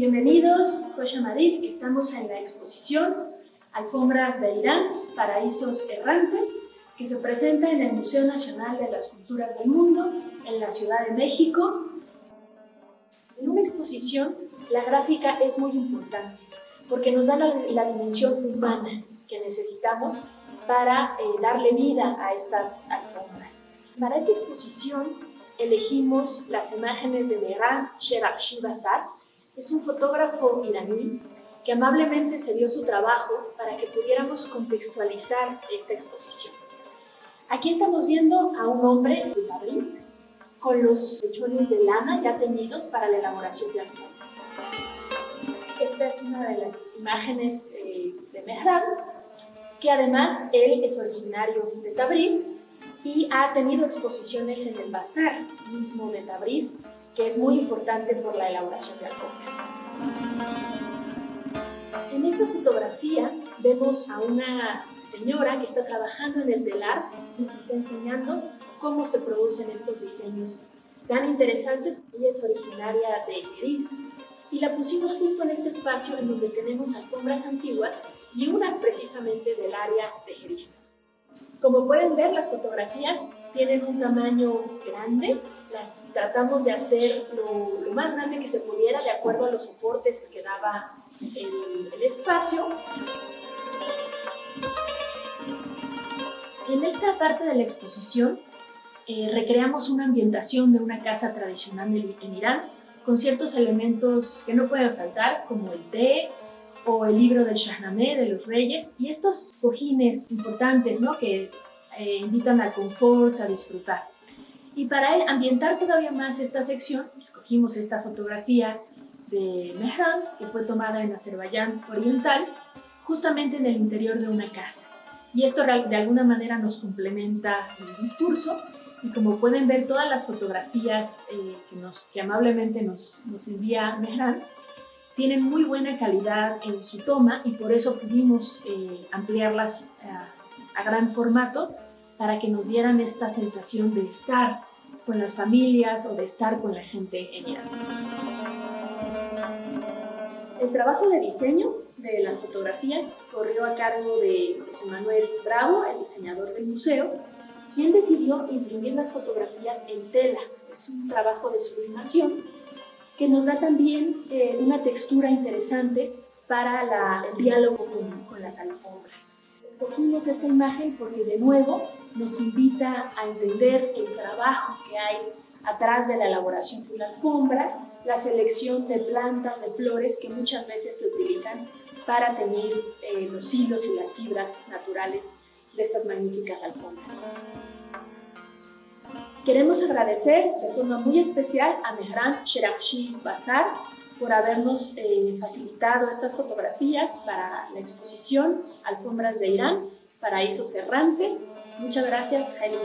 Bienvenidos, Kosha Madrid. Estamos en la exposición Alfombras de Irán, Paraísos Errantes, que se presenta en el Museo Nacional de las Culturas del Mundo, en la Ciudad de México. En una exposición, la gráfica es muy importante, porque nos da la, dimensión humana que necesitamos para eh, darle vida a estas alfombras. Para esta exposición elegimos las imágenes de Mehran Sherakshi Bazar, es un fotógrafo iraní que amablemente se dio su trabajo para que pudiéramos contextualizar esta exposición. Aquí estamos viendo a un hombre de París con los mechones de lana ya teñidos para la elaboración de alfombras. Esta es una de las imágenes eh, de Mehran, que además él es originario de Tabriz y ha tenido exposiciones en el bazar mismo de Tabriz, que es muy importante por la elaboración de alfombras. En esta fotografía vemos a una señora que está trabajando en el telar y nos está enseñando cómo se producen estos diseños tan interesantes. Ella es originaria de Gris y la pusimos justo en este espacio en donde tenemos alfombras antiguas y unas precisamente del área de Jerez. Como pueden ver, las fotografías tienen un tamaño grande, las tratamos de hacer lo, lo, más grande que se pudiera de acuerdo a los soportes que daba el, el espacio. En esta parte de la exposición eh, recreamos una ambientación de una casa tradicional en Irán con ciertos elementos que no pueden faltar, como el té, o el libro del Shahnameh de los Reyes y estos cojines importantes ¿no? que eh, invitan al confort, a disfrutar. Y para ambientar todavía más esta sección, escogimos esta fotografía de Mehran, que fue tomada en Azerbaiyán Oriental, justamente en el interior de una casa. Y esto de alguna manera nos complementa el discurso y como pueden ver todas las fotografías eh, que, nos, que amablemente nos, nos envía Mehran tienen muy buena calidad en su toma y por eso pudimos eh, ampliarlas a, a gran formato para que nos dieran esta sensación de estar con las familias o de estar con la gente en Irán. El trabajo de diseño de las fotografías corrió a cargo de José Manuel Bravo, el diseñador del museo, quien decidió imprimir las fotografías en tela. Es un trabajo de sublimación que nos da también eh, una textura interesante para el diálogo con, con las alfombras. Escogimos esta imagen porque de nuevo nos invita a entender el trabajo que hay atrás de la elaboración de una alfombra, la selección de plantas, de flores que muchas veces se utilizan para teñir eh, los hilos y las fibras naturales de estas magníficas alfombras. Queremos agradecer de forma muy especial a Mehran Sherakshi Bazar por habernos eh, facilitado estas fotografías para la exposición Alfombras de Irán, Paraísos Errantes. Muchas gracias, Jaime.